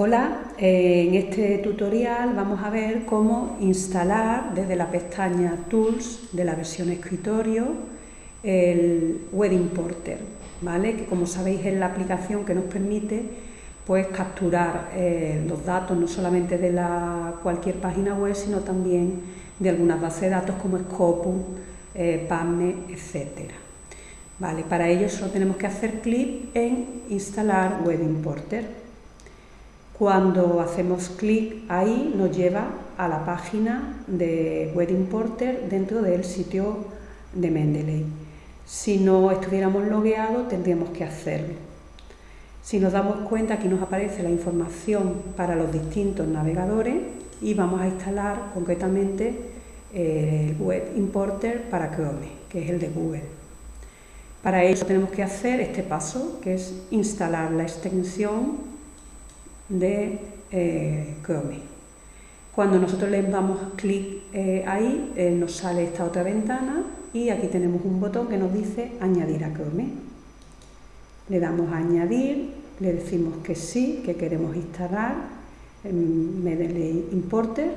Hola, eh, en este tutorial vamos a ver cómo instalar desde la pestaña Tools de la versión escritorio el Web Importer, ¿vale? que como sabéis es la aplicación que nos permite pues, capturar eh, los datos no solamente de la, cualquier página web, sino también de algunas bases de datos como Scopus, eh, etc. Vale, para ello solo tenemos que hacer clic en instalar Web Importer. Cuando hacemos clic ahí nos lleva a la página de Web Importer dentro del sitio de Mendeley. Si no estuviéramos logueados tendríamos que hacerlo. Si nos damos cuenta aquí nos aparece la información para los distintos navegadores y vamos a instalar concretamente el Web Importer para Chrome, que es el de Google. Para ello tenemos que hacer este paso, que es instalar la extensión de eh, Chrome. Cuando nosotros le damos clic eh, ahí, eh, nos sale esta otra ventana y aquí tenemos un botón que nos dice añadir a Chrome. Le damos a añadir, le decimos que sí, que queremos instalar Mendeley Importer,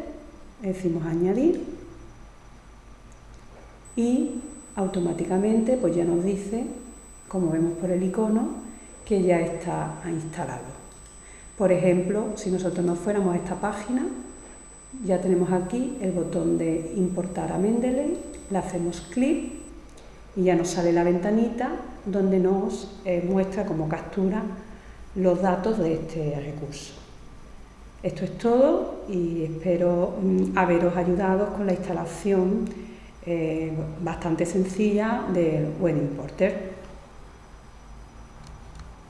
le decimos añadir y automáticamente pues ya nos dice, como vemos por el icono, que ya está instalado. Por ejemplo, si nosotros nos fuéramos a esta página, ya tenemos aquí el botón de importar a Mendeley, le hacemos clic y ya nos sale la ventanita donde nos eh, muestra como captura los datos de este recurso. Esto es todo y espero mm, haberos ayudado con la instalación eh, bastante sencilla del Web Importer.